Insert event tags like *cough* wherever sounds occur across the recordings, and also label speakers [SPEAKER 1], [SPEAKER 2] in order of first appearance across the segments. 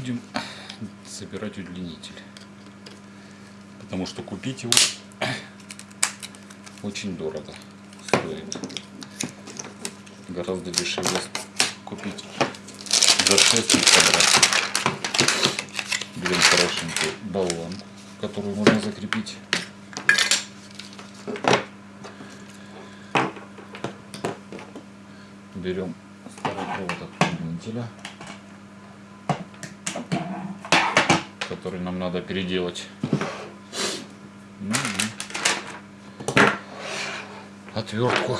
[SPEAKER 1] Будем *coughs* собирать удлинитель. Потому что купить его *coughs* очень дорого стоит. Гораздо дешевле купить за 6 квадратов. Берем хорошенький болван, который можно закрепить. Берем старый провод от удлинителя, который нам надо переделать. И отвертку.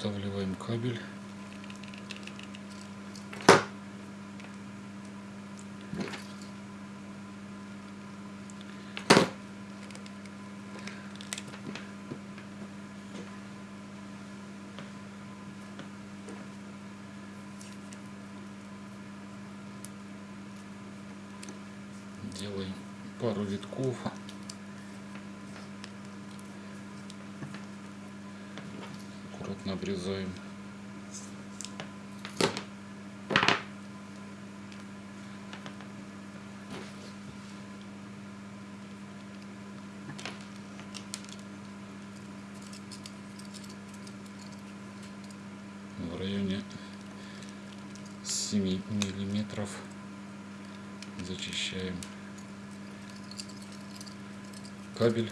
[SPEAKER 1] Подготавливаем кабель. Делаем пару витков. Обрезаем. В районе 7 миллиметров зачищаем кабель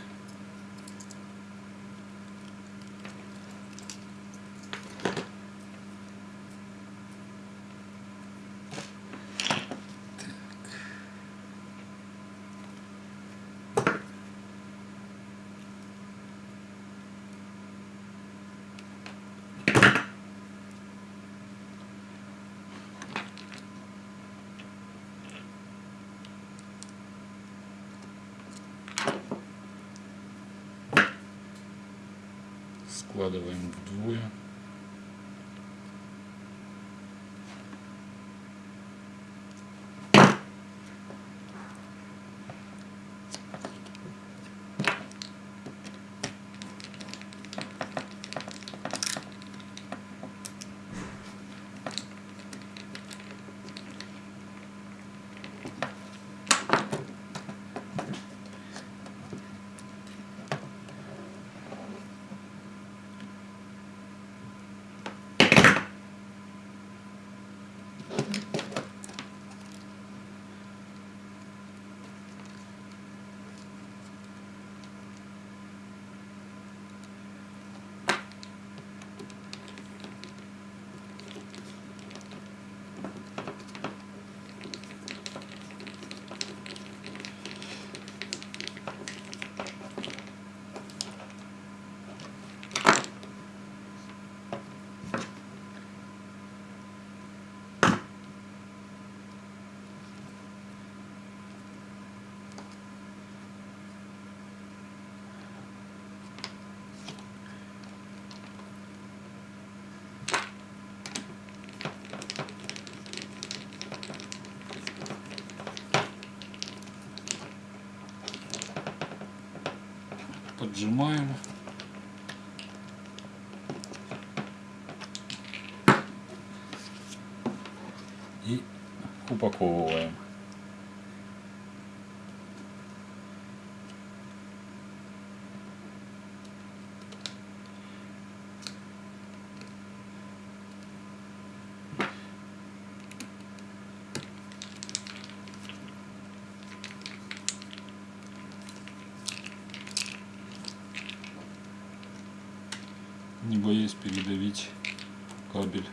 [SPEAKER 1] складываем вдвое. Поджимаем. И упаковываем. Не боясь передавить кабель.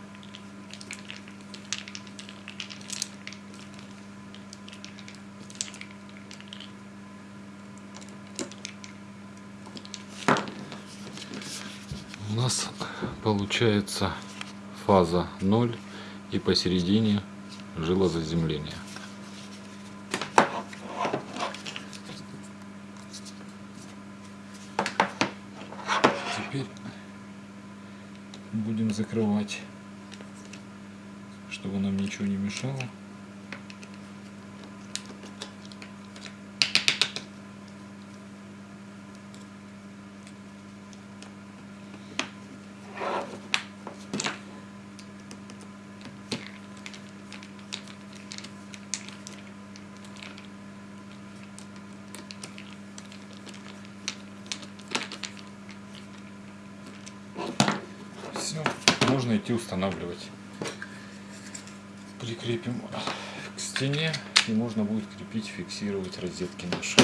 [SPEAKER 1] У нас получается фаза 0 и посередине жилозаземление. Теперь будем закрывать, чтобы нам ничего не мешало. Все, можно идти устанавливать. Прикрепим к стене и можно будет крепить, фиксировать розетки наши.